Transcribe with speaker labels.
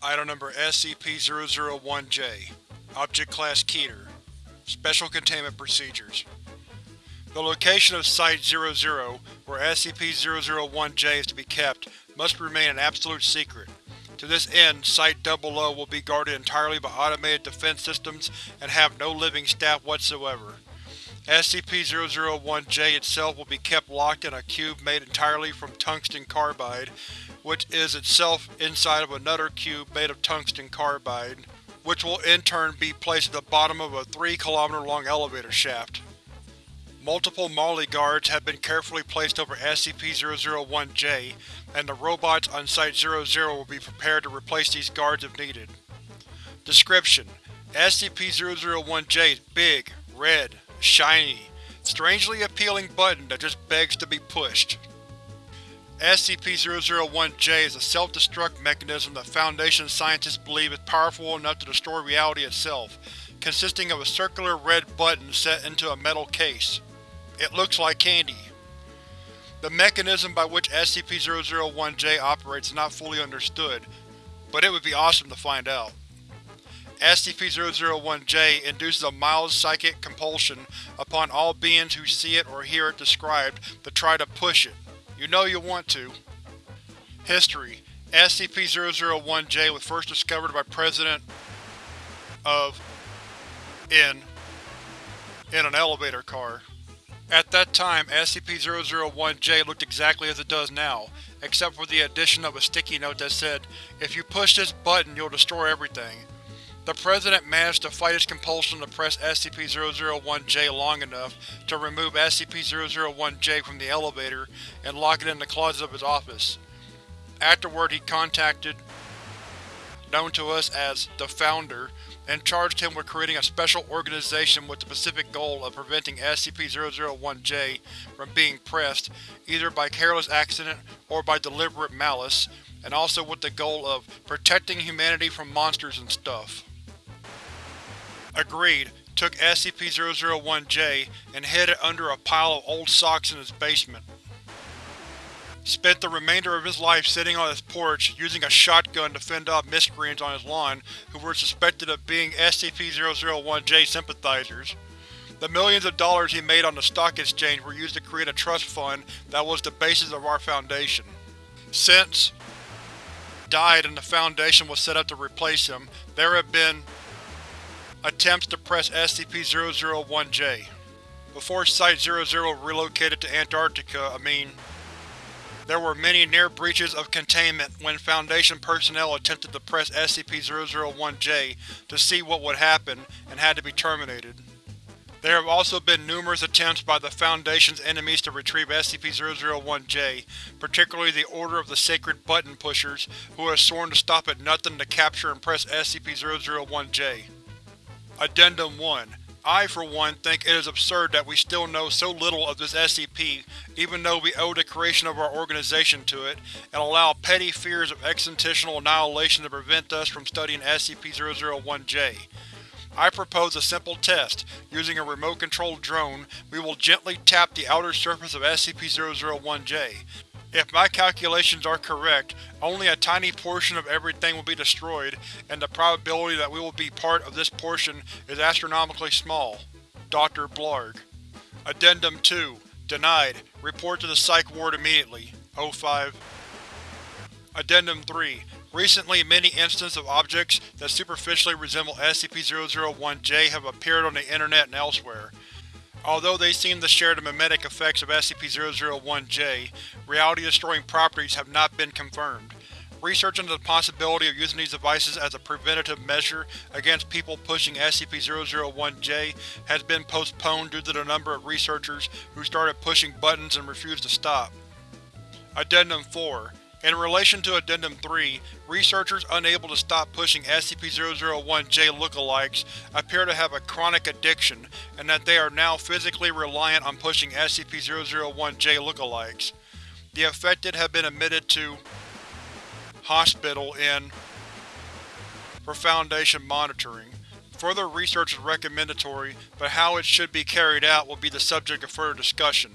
Speaker 1: Item Number SCP-001-J Object Class Keter Special Containment Procedures The location of Site-00, where SCP-001-J is to be kept, must remain an absolute secret. To this end, Site-00 will be guarded entirely by automated defense systems and have no living staff whatsoever. SCP-001-J itself will be kept locked in a cube made entirely from tungsten carbide, which is itself inside of another cube made of tungsten carbide, which will in turn be placed at the bottom of a 3 km long elevator shaft. Multiple Molly guards have been carefully placed over SCP-001-J, and the robots on Site-00 will be prepared to replace these guards if needed. Description: SCP-001-J is big, red, shiny, strangely appealing button that just begs to be pushed. SCP-001-J is a self-destruct mechanism that Foundation scientists believe is powerful enough to destroy reality itself, consisting of a circular red button set into a metal case. It looks like candy. The mechanism by which SCP-001-J operates is not fully understood, but it would be awesome to find out. SCP-001-J induces a mild psychic compulsion upon all beings who see it or hear it described to try to push it. You know you want to. History SCP-001-J was first discovered by President of in in an elevator car. At that time, SCP-001-J looked exactly as it does now, except for the addition of a sticky note that said, if you push this button you'll destroy everything. The President managed to fight his compulsion to press SCP-001-J long enough to remove SCP-001-J from the elevator and lock it in the closet of his office. Afterward he contacted, known to us as the Founder, and charged him with creating a special organization with the specific goal of preventing SCP-001-J from being pressed, either by careless accident or by deliberate malice, and also with the goal of protecting humanity from monsters and stuff. Agreed, took SCP-001-J and hid it under a pile of old socks in his basement. Spent the remainder of his life sitting on his porch, using a shotgun to fend off miscreants on his lawn who were suspected of being SCP-001-J sympathizers. The millions of dollars he made on the stock exchange were used to create a trust fund that was the basis of our Foundation. Since died and the Foundation was set up to replace him, there have been Attempts to press SCP-001-J. Before Site-00 relocated to Antarctica, I mean, there were many near breaches of containment when Foundation personnel attempted to press SCP-001-J to see what would happen and had to be terminated. There have also been numerous attempts by the Foundation's enemies to retrieve SCP-001-J, particularly the Order of the Sacred Button Pushers, who have sworn to stop at nothing to capture and press SCP-001-J. Addendum 1 I, for one, think it is absurd that we still know so little of this SCP, even though we owe the creation of our organization to it, and allow petty fears of existential annihilation to prevent us from studying SCP-001-J. I propose a simple test. Using a remote-controlled drone, we will gently tap the outer surface of SCP-001-J. If my calculations are correct, only a tiny portion of everything will be destroyed, and the probability that we will be part of this portion is astronomically small. Dr. Blarg Addendum 2 Denied. Report to the Psych Ward immediately. O5 Addendum 3 Recently, many instances of objects that superficially resemble SCP-001-J have appeared on the Internet and elsewhere. Although they seem to share the mimetic effects of SCP-001-J, reality-destroying properties have not been confirmed. Research into the possibility of using these devices as a preventative measure against people pushing SCP-001-J has been postponed due to the number of researchers who started pushing buttons and refused to stop. Addendum 4 in relation to Addendum 3, researchers unable to stop pushing SCP-001-J lookalikes appear to have a chronic addiction, and that they are now physically reliant on pushing SCP-001-J lookalikes. The affected have been admitted to hospital in for Foundation monitoring. Further research is recommendatory, but how it should be carried out will be the subject of further discussion.